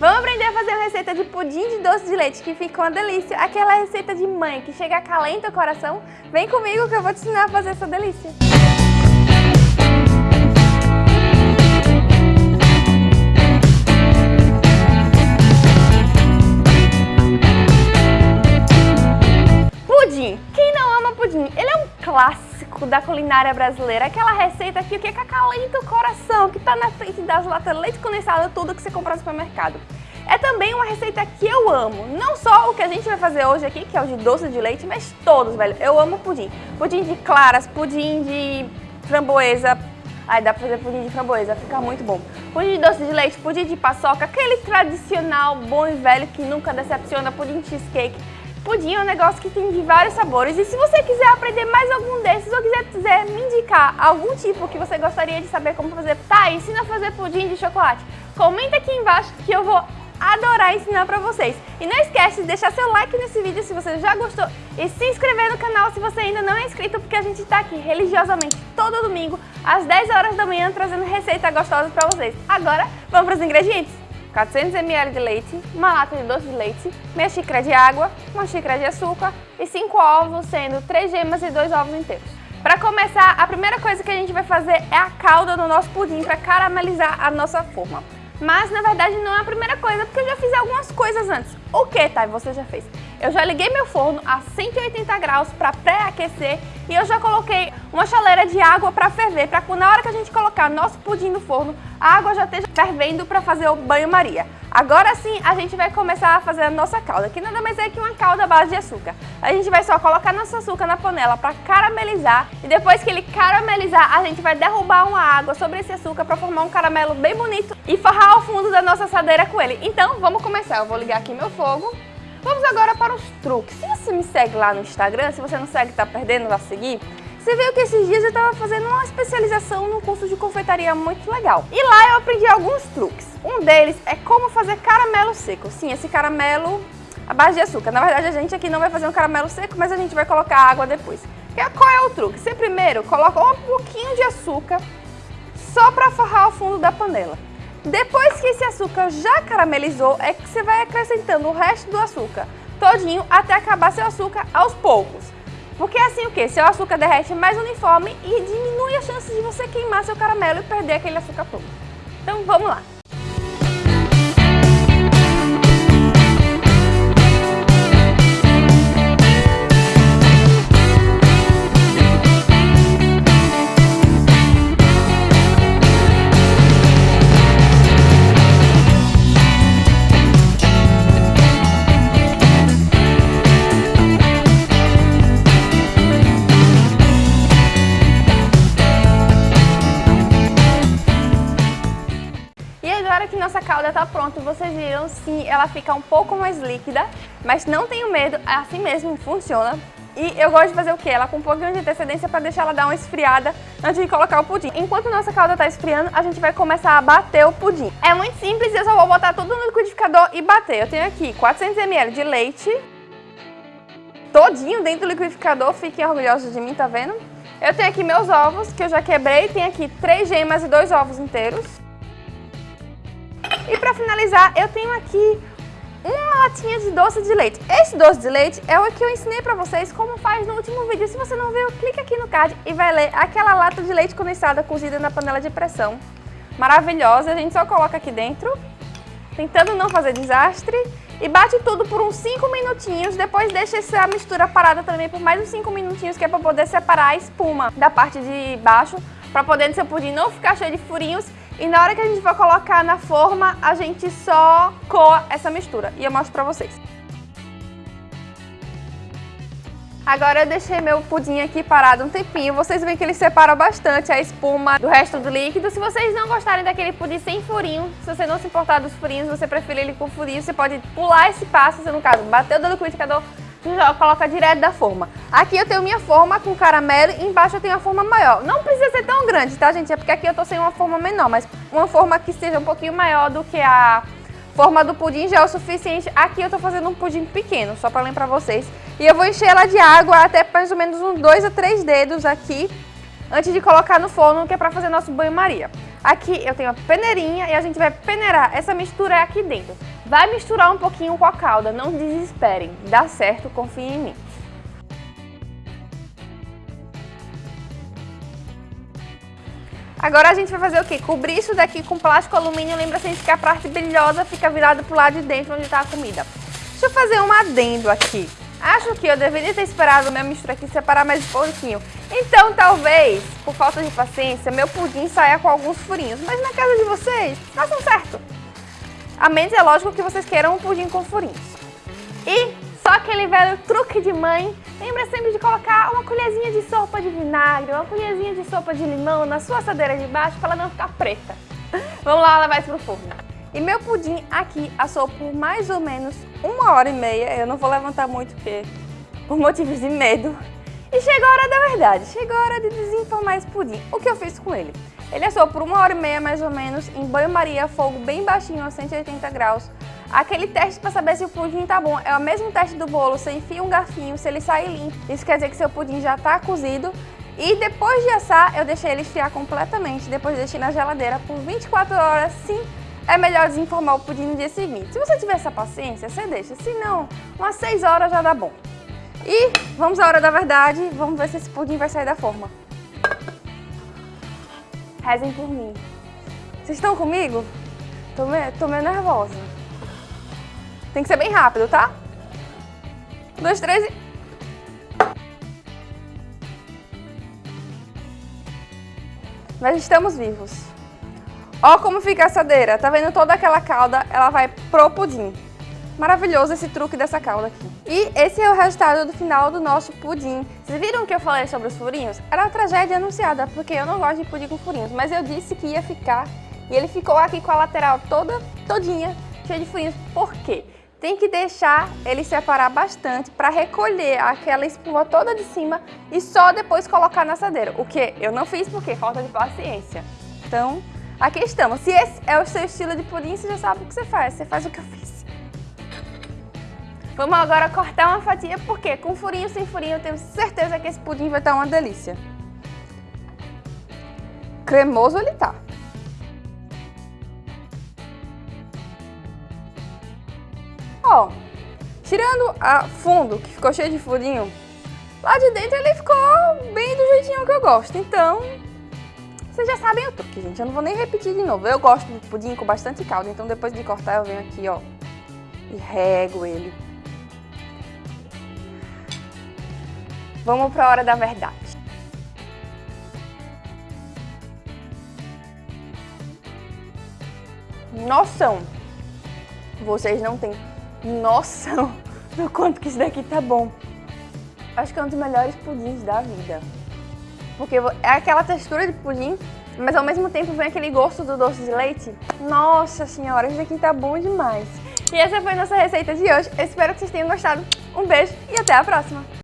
Vamos aprender a fazer uma receita de pudim de doce de leite que fica uma delícia. Aquela receita de mãe que chega calenta o coração. Vem comigo que eu vou te ensinar a fazer essa delícia. Pudim. Quem não ama pudim? Ele é um clássico da culinária brasileira. Aquela receita aqui, que é acalenta o coração, que tá na frente das latas leite condensado, tudo que você compra no supermercado. É também uma receita que eu amo. Não só o que a gente vai fazer hoje aqui, que é o de doce de leite, mas todos, velho. Eu amo pudim. Pudim de claras, pudim de framboesa. Ai, dá pra fazer pudim de framboesa, fica muito bom. Pudim de doce de leite, pudim de paçoca, aquele tradicional bom e velho que nunca decepciona, pudim cheesecake. Pudim é um negócio que tem de vários sabores e se você quiser aprender mais algum desses ou quiser, quiser me indicar algum tipo que você gostaria de saber como fazer, tá, ensina a fazer pudim de chocolate, comenta aqui embaixo que eu vou adorar ensinar pra vocês. E não esquece de deixar seu like nesse vídeo se você já gostou e se inscrever no canal se você ainda não é inscrito, porque a gente tá aqui religiosamente todo domingo às 10 horas da manhã trazendo receita gostosa pra vocês. Agora, vamos pros ingredientes? 400 ml de leite, uma lata de doce de leite, meia xícara de água, uma xícara de açúcar e 5 ovos, sendo 3 gemas e 2 ovos inteiros. Para começar, a primeira coisa que a gente vai fazer é a calda do nosso pudim para caramelizar a nossa forma. Mas, na verdade, não é a primeira coisa, porque eu já fiz algumas coisas antes. O que, Thay, você já fez? Eu já liguei meu forno a 180 graus para pré-aquecer e eu já coloquei uma chaleira de água para ferver, para na hora que a gente colocar nosso pudim no forno, a água já esteja fervendo para fazer o banho-maria. Agora sim, a gente vai começar a fazer a nossa calda, que nada mais é que uma calda à base de açúcar. A gente vai só colocar nosso açúcar na panela para caramelizar e depois que ele caramelizar, a gente vai derrubar uma água sobre esse açúcar para formar um caramelo bem bonito e forrar o fundo da nossa assadeira com ele. Então, vamos começar. Eu vou ligar aqui meu fogo. Vamos agora para os truques. Se você me segue lá no Instagram, se você não segue, está perdendo, vai seguir. Você viu que esses dias eu estava fazendo uma especialização num curso de confeitaria muito legal. E lá eu aprendi alguns truques. Um deles é como fazer caramelo seco. Sim, esse caramelo à base de açúcar. Na verdade, a gente aqui não vai fazer um caramelo seco, mas a gente vai colocar água depois. Qual é o truque? Você primeiro coloca um pouquinho de açúcar só para forrar o fundo da panela. Depois que esse açúcar já caramelizou, é que você vai acrescentando o resto do açúcar todinho até acabar seu açúcar aos poucos. Porque assim o que? Seu açúcar derrete mais uniforme e diminui a chance de você queimar seu caramelo e perder aquele açúcar todo. Então vamos lá! Nossa calda está pronta, vocês viram, sim, ela fica um pouco mais líquida, mas não tenho medo, é assim mesmo funciona. E eu gosto de fazer o quê? Ela com um pouquinho de antecedência para deixar ela dar uma esfriada antes de colocar o pudim. Enquanto nossa calda está esfriando, a gente vai começar a bater o pudim. É muito simples, eu só vou botar tudo no liquidificador e bater. Eu tenho aqui 400 ml de leite, todinho dentro do liquidificador, fiquem orgulhosos de mim, tá vendo? Eu tenho aqui meus ovos, que eu já quebrei, tem aqui três gemas e dois ovos inteiros. E para finalizar, eu tenho aqui uma latinha de doce de leite. Esse doce de leite é o que eu ensinei para vocês como faz no último vídeo. Se você não viu, clica aqui no card e vai ler aquela lata de leite condensada cozida na panela de pressão. Maravilhosa, a gente só coloca aqui dentro, tentando não fazer desastre. E bate tudo por uns 5 minutinhos, depois deixa essa mistura parada também por mais uns 5 minutinhos, que é para poder separar a espuma da parte de baixo, para poder seu pudim não ficar cheio de furinhos e na hora que a gente for colocar na forma, a gente só coa essa mistura. E eu mostro pra vocês. Agora eu deixei meu pudim aqui parado um tempinho. Vocês veem que ele separa bastante a espuma do resto do líquido. Se vocês não gostarem daquele pudim sem furinho, se você não se importar dos furinhos, você preferir ele com furinho, você pode pular esse passo, se no caso bater o dedo liquidificador, já coloca direto da forma. Aqui eu tenho minha forma com caramelo e embaixo eu tenho a forma maior. Não precisa ser tão grande, tá, gente? É porque aqui eu tô sem uma forma menor, mas uma forma que seja um pouquinho maior do que a forma do pudim já é o suficiente. Aqui eu tô fazendo um pudim pequeno, só pra lembrar vocês. E eu vou encher ela de água até mais ou menos uns 2 a 3 dedos aqui, antes de colocar no forno, que é pra fazer nosso banho-maria. Aqui eu tenho a peneirinha e a gente vai peneirar essa mistura aqui dentro. Vai misturar um pouquinho com a calda, não desesperem. Dá certo, confiem em mim. Agora a gente vai fazer o quê? Cobrir isso daqui com plástico alumínio, lembra sempre que a parte brilhosa fica virada pro lado de dentro onde está a comida. Deixa eu fazer um adendo aqui. Acho que eu deveria ter esperado minha mistura aqui separar mais um pouquinho. Então, talvez, por falta de paciência, meu pudim saia com alguns furinhos. Mas na casa de vocês, façam certo. A menos é lógico que vocês queiram um pudim com furinhos. E só aquele velho truque de mãe, lembra sempre de colocar uma colherzinha de sopa de vinagre, uma colherzinha de sopa de limão na sua assadeira de baixo para ela não ficar preta. Vamos lá levar isso pro forno. E meu pudim aqui assou por mais ou menos uma hora e meia. Eu não vou levantar muito porque por motivos de medo. E chegou a hora da verdade, chegou a hora de desenformar esse pudim. O que eu fiz com ele? Ele assou por uma hora e meia mais ou menos em banho-maria, fogo bem baixinho a 180 graus. Aquele teste para saber se o pudim tá bom é o mesmo teste do bolo, você enfia um garfinho, se ele sair limpo, isso quer dizer que seu pudim já tá cozido. E depois de assar, eu deixei ele esfriar completamente, depois deixei na geladeira por 24 horas, sim, é melhor desenformar o pudim no dia seguinte. Se você tiver essa paciência, você deixa. Se não, umas 6 horas já dá bom. E vamos à hora da verdade, vamos ver se esse pudim vai sair da forma. Rezem por mim. Vocês estão comigo? Tô meio, tô meio nervosa. Tem que ser bem rápido, tá? Um, dois, três e... Mas estamos vivos. Ó como fica a assadeira, tá vendo toda aquela calda, ela vai pro pudim. Maravilhoso esse truque dessa calda aqui. E esse é o resultado do final do nosso pudim. Vocês viram que eu falei sobre os furinhos? Era uma tragédia anunciada, porque eu não gosto de pudim com furinhos, mas eu disse que ia ficar e ele ficou aqui com a lateral toda, todinha, cheia de furinhos. Por quê? Tem que deixar ele separar bastante para recolher aquela espuma toda de cima e só depois colocar na assadeira. O que eu não fiz porque falta de paciência. Então, Aqui estamos. Se esse é o seu estilo de pudim, você já sabe o que você faz. Você faz o que eu fiz. Vamos agora cortar uma fatia, porque com furinho sem furinho eu tenho certeza que esse pudim vai estar uma delícia. Cremoso ele tá. Ó, tirando a fundo, que ficou cheio de furinho, lá de dentro ele ficou bem do jeitinho que eu gosto. Então, vocês já sabem o truque, gente. Eu não vou nem repetir de novo. Eu gosto de pudim com bastante caldo, então depois de cortar eu venho aqui, ó, e rego ele. Vamos para a hora da verdade. Noção. Vocês não têm noção do quanto que isso daqui tá bom. Acho que é um dos melhores pudins da vida. Porque é aquela textura de pudim, mas ao mesmo tempo vem aquele gosto do doce de leite. Nossa senhora, isso aqui tá bom demais. E essa foi nossa receita de hoje. Eu espero que vocês tenham gostado. Um beijo e até a próxima!